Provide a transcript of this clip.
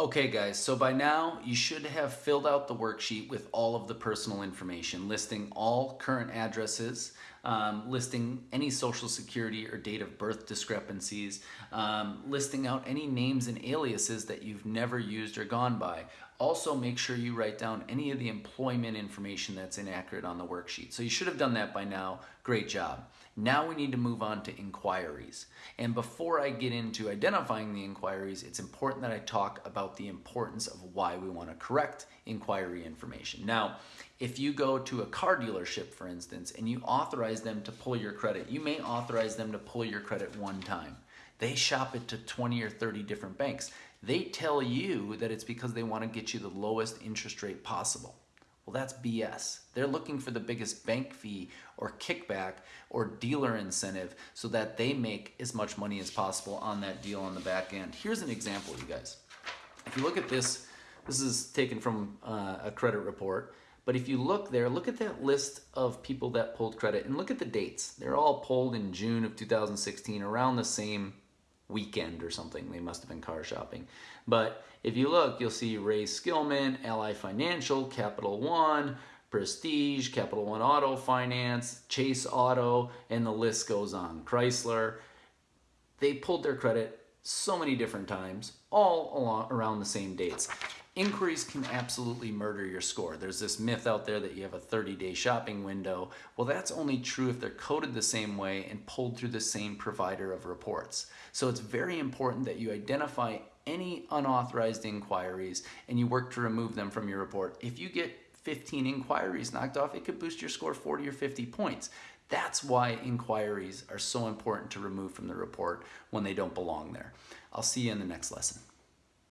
Okay guys, so by now you should have filled out the worksheet with all of the personal information, listing all current addresses, um, listing any social security or date of birth discrepancies, um, listing out any names and aliases that you've never used or gone by. Also make sure you write down any of the employment information that's inaccurate on the worksheet. So you should have done that by now. Great job. Now we need to move on to inquiries. And before I get into identifying the inquiries, it's important that I talk about the importance of why we want to correct inquiry information. Now, if you go to a car dealership, for instance, and you authorize them to pull your credit, you may authorize them to pull your credit one time. They shop it to 20 or 30 different banks. They tell you that it's because they want to get you the lowest interest rate possible. Well, that's BS. They're looking for the biggest bank fee or kickback or dealer incentive so that they make as much money as possible on that deal on the back end. Here's an example, you guys. If you look at this, this is taken from uh, a credit report. But if you look there, look at that list of people that pulled credit and look at the dates. They're all pulled in June of 2016 around the same weekend or something. They must have been car shopping. But if you look, you'll see Ray Skillman, Ally Financial, Capital One, Prestige, Capital One Auto Finance, Chase Auto, and the list goes on. Chrysler. They pulled their credit so many different times, all along around the same dates. Inquiries can absolutely murder your score. There's this myth out there that you have a 30-day shopping window. Well, that's only true if they're coded the same way and pulled through the same provider of reports. So it's very important that you identify any unauthorized inquiries and you work to remove them from your report. If you get 15 inquiries knocked off, it could boost your score 40 or 50 points. That's why inquiries are so important to remove from the report when they don't belong there. I'll see you in the next lesson.